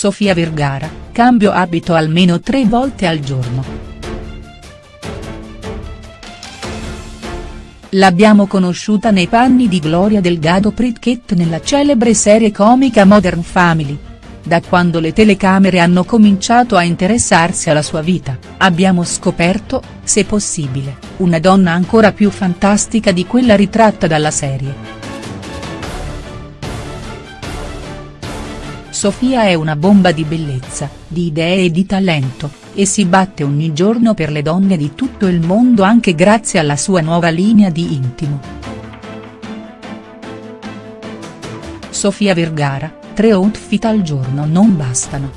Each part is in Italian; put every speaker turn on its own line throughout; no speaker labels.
Sofia Vergara, cambio abito almeno tre volte al giorno. L'abbiamo conosciuta nei panni di Gloria Delgado Pritchett nella celebre serie comica Modern Family. Da quando le telecamere hanno cominciato a interessarsi alla sua vita, abbiamo scoperto, se possibile, una donna ancora più fantastica di quella ritratta dalla serie. Sofia è una bomba di bellezza, di idee e di talento, e si batte ogni giorno per le donne di tutto il mondo anche grazie alla sua nuova linea di intimo. Sofia Vergara, tre outfit al giorno non bastano.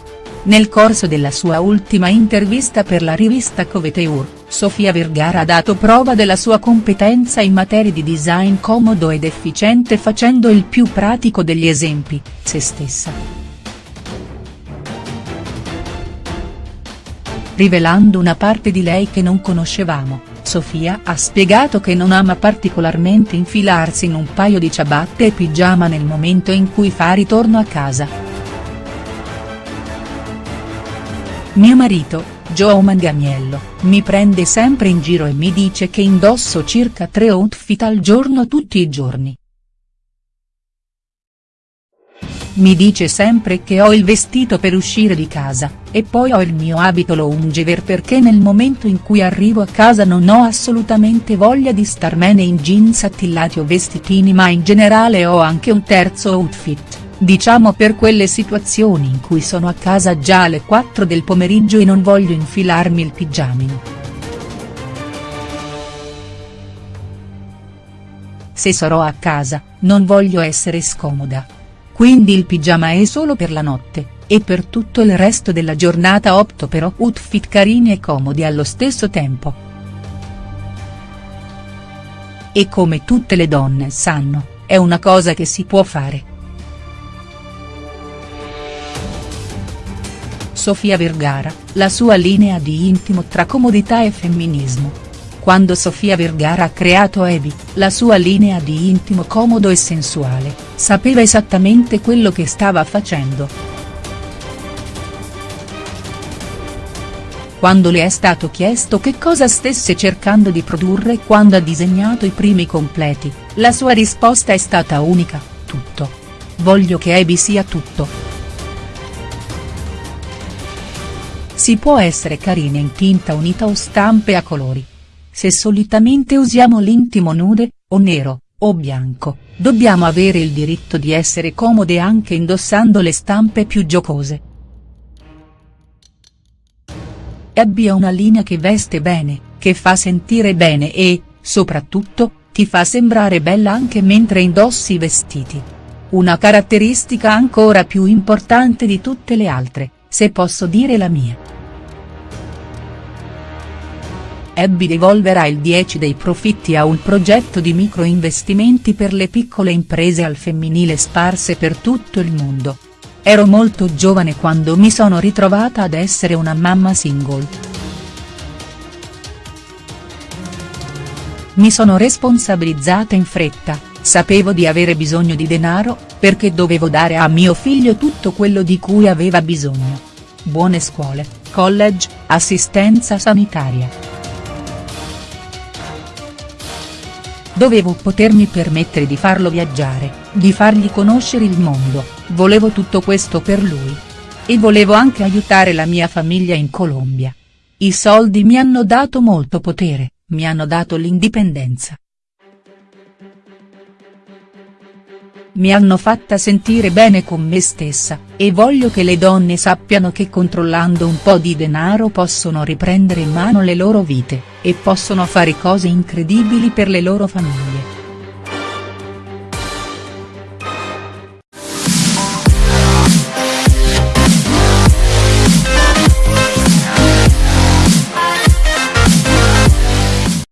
Nel corso della sua ultima intervista per la rivista Coveteur, Sofia Vergara ha dato prova della sua competenza in materia di design comodo ed efficiente facendo il più pratico degli esempi, se stessa. Rivelando una parte di lei che non conoscevamo, Sofia ha spiegato che non ama particolarmente infilarsi in un paio di ciabatte e pigiama nel momento in cui fa ritorno a casa. Mio marito, Joe Mangamiello, mi prende sempre in giro e mi dice che indosso circa tre outfit al giorno tutti i giorni. Mi dice sempre che ho il vestito per uscire di casa, e poi ho il mio abito loungewear perché nel momento in cui arrivo a casa non ho assolutamente voglia di starmene in jeans attillati o vestitini ma in generale ho anche un terzo outfit, diciamo per quelle situazioni in cui sono a casa già alle 4 del pomeriggio e non voglio infilarmi il pigiamino. Se sarò a casa, non voglio essere scomoda quindi il pigiama è solo per la notte, e per tutto il resto della giornata opto per outfit carini e comodi allo stesso tempo. E come tutte le donne sanno, è una cosa che si può fare. Sofia Vergara, la sua linea di intimo tra comodità e femminismo quando Sofia Vergara ha creato Evi, la sua linea di intimo comodo e sensuale, sapeva esattamente quello che stava facendo. Quando le è stato chiesto che cosa stesse cercando di produrre quando ha disegnato i primi completi, la sua risposta è stata unica, tutto. Voglio che Evi sia tutto. Si può essere carine in tinta unita o stampe a colori se solitamente usiamo l'intimo nude, o nero, o bianco, dobbiamo avere il diritto di essere comode anche indossando le stampe più giocose. Abbia una linea che veste bene, che fa sentire bene e, soprattutto, ti fa sembrare bella anche mentre indossi i vestiti. Una caratteristica ancora più importante di tutte le altre, se posso dire la mia. Abby devolverà il 10 dei profitti a un progetto di microinvestimenti per le piccole imprese al femminile sparse per tutto il mondo. Ero molto giovane quando mi sono ritrovata ad essere una mamma single. Mi sono responsabilizzata in fretta, sapevo di avere bisogno di denaro, perché dovevo dare a mio figlio tutto quello di cui aveva bisogno. Buone scuole, college, assistenza sanitaria. Dovevo potermi permettere di farlo viaggiare, di fargli conoscere il mondo, volevo tutto questo per lui. E volevo anche aiutare la mia famiglia in Colombia. I soldi mi hanno dato molto potere, mi hanno dato l'indipendenza. Mi hanno fatta sentire bene con me stessa, e voglio che le donne sappiano che controllando un po' di denaro possono riprendere in mano le loro vite, e possono fare cose incredibili per le loro famiglie.